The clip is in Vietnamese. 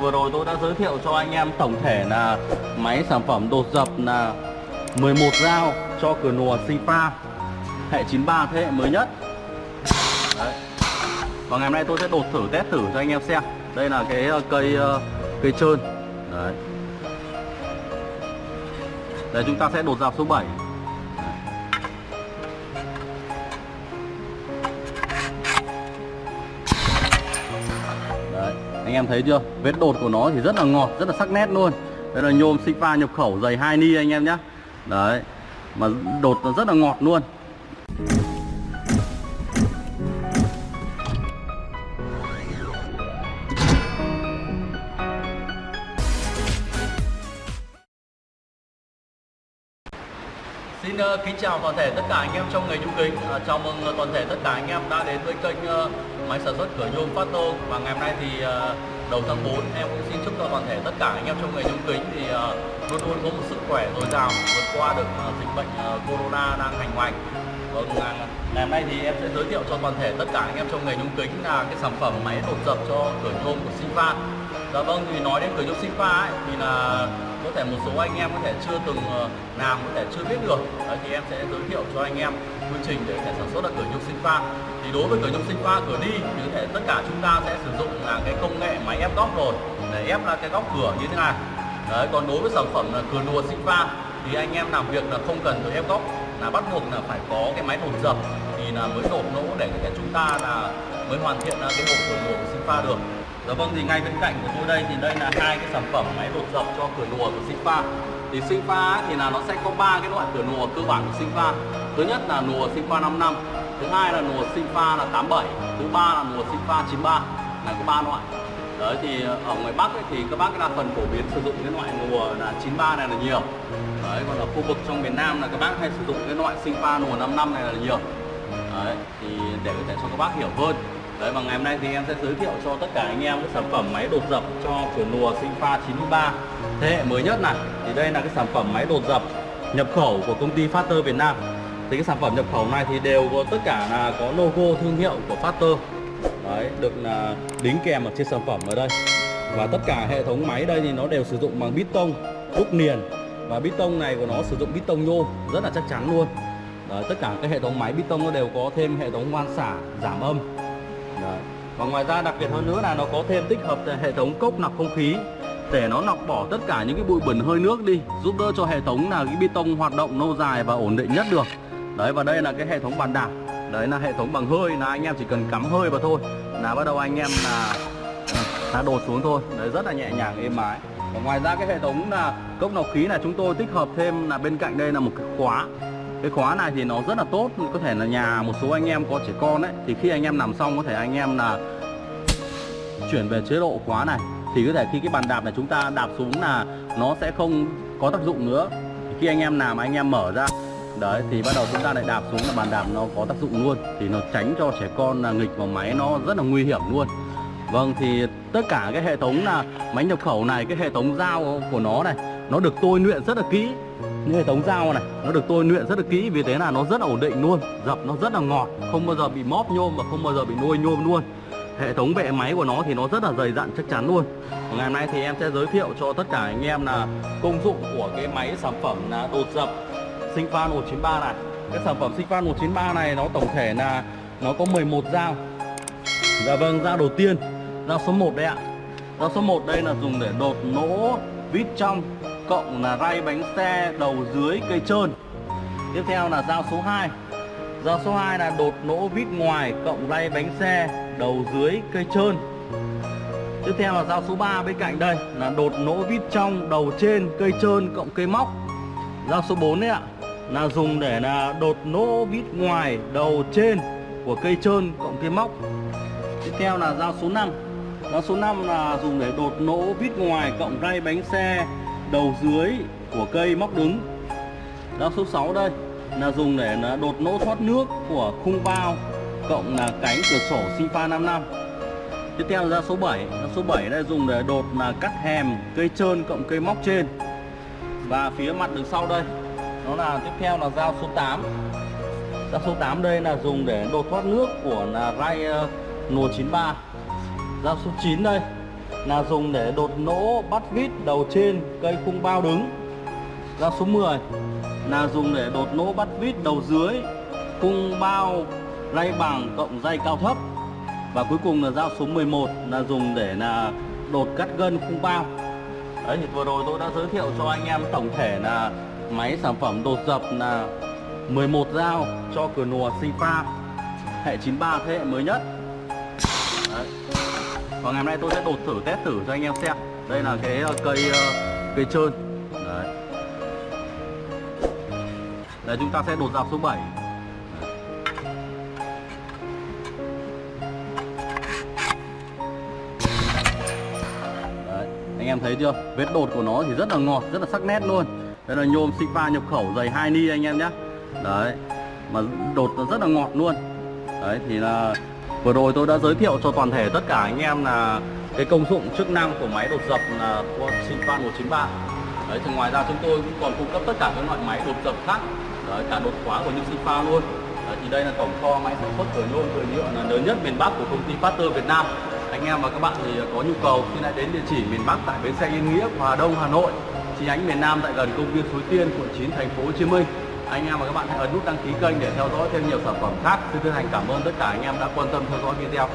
vừa rồi tôi đã giới thiệu cho anh em tổng thể là máy sản phẩm đột dập là 11 dao cho cửa nùa Sifa hệ 93 thế hệ mới nhất. Đấy. Và ngày hôm nay tôi sẽ đột thử, test thử cho anh em xem. Đây là cái ờ, cây ờ, cây trơn. Đấy. Đây, chúng ta sẽ đột dập số 7 anh em thấy chưa? Vết đột của nó thì rất là ngọt, rất là sắc nét luôn. Đây là nhôm Sigma nhập khẩu dày 2 ni anh em nhé. Đấy, mà đột nó rất là ngọt luôn. Xin uh, kính chào toàn thể tất cả anh em trong nghề nhôm kính. Uh, chào mừng uh, toàn thể tất cả anh em đã đến với kênh uh, máy sản xuất cửa nhôm Phát Tô và ngày hôm nay thì uh, đầu tháng 4 em cũng xin chúc cho toàn thể tất cả anh em trong nghề nhôm kính thì uh, luôn luôn có một sức khỏe dồi dào vượt qua được uh, dịch bệnh uh, corona đang hành hoành. Vâng, uh, ngày hôm nay thì em sẽ giới thiệu cho toàn thể tất cả anh em trong nghề nhôm kính là cái sản phẩm máy đột dập cho cửa nhôm của Sifa. Dạ vâng, thì nói đến cửa nhôm Sifa ấy, thì là có thể một số anh em có thể chưa từng ờ, làm có thể chưa biết được Đấy, thì em sẽ giới thiệu cho anh em quy trình để có thể sản xuất được cửa nhôm sinh pha. Thì đối với cửa nhôm sinh pha cửa đi thì có thể tất cả chúng ta sẽ sử dụng là cái công nghệ máy ép góc rồi. Để ép ra cái góc cửa như thế này. Đấy, còn đối với sản phẩm là cửa đùa sinh pha thì anh em làm việc là không cần phải ép góc là bắt buộc là phải có cái máy đột dập thì là mới đột nỗ để chúng ta là mới hoàn thiện cái hộp cửa đùa của sinh pha được. Dạ vâng thì ngay bên cạnh của tôi đây thì đây là hai cái sản phẩm máy đột dập cho cửa nùa của Sinfa Thì Sinfa thì là nó sẽ có ba cái loại cửa nùa cơ bản của Sinfa Thứ nhất là nùa Sigfa 55, thứ hai là nùa Sinfa là 87, thứ ba là nùa Sigfa 93 là có ba loại. Đấy thì ở ngoài Bắc ấy, thì các bác đa phần phổ biến sử dụng cái loại nùa là 93 này là nhiều. Đấy còn ở khu vực trong miền Nam là các bác hay sử dụng cái loại Sinfa nùa 55 này là nhiều. Đấy thì để có thể cho các bác hiểu hơn Đấy và ngày hôm nay thì em sẽ giới thiệu cho tất cả anh em cái sản phẩm máy đột dập cho cửa lùa Sinh pha 93 thế hệ mới nhất này. Thì đây là cái sản phẩm máy đột dập nhập khẩu của công ty Factor Việt Nam. Thì cái sản phẩm nhập khẩu này thì đều có tất cả là có logo thương hiệu của Factor. Đấy, được là đính kèm ở trên sản phẩm ở đây. Và tất cả hệ thống máy đây thì nó đều sử dụng bằng bít tông đúc niền và bít tông này của nó sử dụng bít tông nhôm rất là chắc chắn luôn. Đấy, tất cả các hệ thống máy bít tông nó đều có thêm hệ thống van xả giảm âm Đấy. Và ngoài ra đặc biệt hơn nữa là nó có thêm tích hợp hệ thống cốc lọc không khí để nó lọc bỏ tất cả những cái bụi bẩn hơi nước đi, giúp đỡ cho hệ thống là cái bê tông hoạt động lâu dài và ổn định nhất được. Đấy, và đây là cái hệ thống bàn đạp. Đấy là hệ thống bằng hơi, là anh em chỉ cần cắm hơi vào thôi. Là bắt đầu anh em là là đổ xuống thôi. Đấy, rất là nhẹ nhàng, êm ái. Và ngoài ra cái hệ thống là cốc lọc khí là chúng tôi tích hợp thêm là bên cạnh đây là một cái khóa cái khóa này thì nó rất là tốt. Có thể là nhà một số anh em có trẻ con ấy, thì khi anh em nằm xong có thể anh em là chuyển về chế độ khóa này. Thì có thể khi cái bàn đạp này chúng ta đạp xuống là nó sẽ không có tác dụng nữa. Khi anh em làm anh em mở ra, đấy, thì bắt đầu chúng ta lại đạp xuống là bàn đạp nó có tác dụng luôn. Thì nó tránh cho trẻ con là nghịch vào máy nó rất là nguy hiểm luôn. Vâng thì tất cả cái hệ thống là máy nhập khẩu này, cái hệ thống dao của nó này, nó được tôi luyện rất là kỹ như hệ thống dao này, nó được tôi luyện rất là kỹ vì thế là nó rất là ổn định luôn. Dập nó rất là ngọt, không bao giờ bị móp nhôm và không bao giờ bị nuôi nhôm luôn. Hệ thống bệ máy của nó thì nó rất là dày dặn chắc chắn luôn. Ngày hôm nay thì em sẽ giới thiệu cho tất cả anh em là công dụng của cái máy sản phẩm là đột dập Sinh 193 này. Cái sản phẩm Sinh 193 này nó tổng thể là nó có 11 dao. Dạ vâng dao đầu tiên, dao số 1 đây ạ. Dao số 1 đây là dùng để đột nỗ vít trong cộng là ray bánh xe đầu dưới cây trơn. Tiếp theo là dao số 2 dao số 2 là đột nỗ vít ngoài cộng ray bánh xe đầu dưới cây trơn. Tiếp theo là dao số 3 bên cạnh đây là đột nỗ vít trong đầu trên cây trơn cộng cây móc. Dao số 4 đấy ạ, là dùng để là đột nỗ vít ngoài đầu trên của cây trơn cộng cây móc. Tiếp theo là dao số 5 dao số 5 là dùng để đột nỗ vít ngoài cộng ray bánh xe đầu dưới của cây móc đứng. Đó số 6 đây. Là dùng để là đột nỗ thoát nước của khung bao cộng là cánh cửa sổ sinh pha 55 Tiếp theo là ra số 7 ra số 7 đây dùng để đột là cắt hèm cây trơn cộng cây móc trên. Và phía mặt đằng sau đây Nó là tiếp theo là dao số 8 Dao số 8 đây là dùng để đột thoát nước của là ray uh, ờ, nùa 93 Dao số 9 đây là dùng để đột nỗ bắt vít đầu trên cây khung bao đứng. Dao số 10 là dùng để đột nỗ bắt vít đầu dưới khung bao ray bằng cộng dây cao thấp. Và cuối cùng là dao số 11 là dùng để là đột cắt gân khung bao. Đấy, thì vừa rồi tôi đã giới thiệu cho anh em tổng thể là máy sản phẩm đột dập là 11 dao cho cửa nùa Sifa, hệ 93 thế hệ mới nhất và ngày hôm nay tôi sẽ đột thử test thử cho anh em xem đây là cái ờ, cây ờ, cây trơn đấy Đấy chúng ta sẽ đột dạp số 7 Đấy, anh em thấy chưa? Vết đột của nó thì rất là ngọt, rất là sắc nét luôn. Đây là nhôm Sigma nhập khẩu dày 2 ni anh em nhé. Đấy, mà đột nó rất là ngọt luôn. Đấy thì là vừa rồi tôi đã giới thiệu cho toàn thể tất cả anh em là cái công dụng chức năng của máy đột dập là của Sigma 193. Đấy thì ngoài ra chúng tôi cũng còn cung cấp tất cả các loại máy đột dập khác. Đấy, cả đột khóa của những Sifa luôn. Đấy, thì đây là tổng kho máy sản xuất cửa nhôm cửa nhựa là lớn nhất miền Bắc của công ty Pasteur Việt Nam. Anh em và các bạn thì có nhu cầu thì hãy đến địa chỉ miền Bắc tại bến xe Yên Nghĩa Hòa Đông Hà Nội chi nhánh miền Nam tại gần công viên Suối Tiên quận 9 thành phố Hồ Chí Minh anh em và các bạn hãy ấn nút đăng ký kênh để theo dõi thêm nhiều sản phẩm khác. Xin chân thành cảm ơn tất cả anh em đã quan tâm theo dõi video.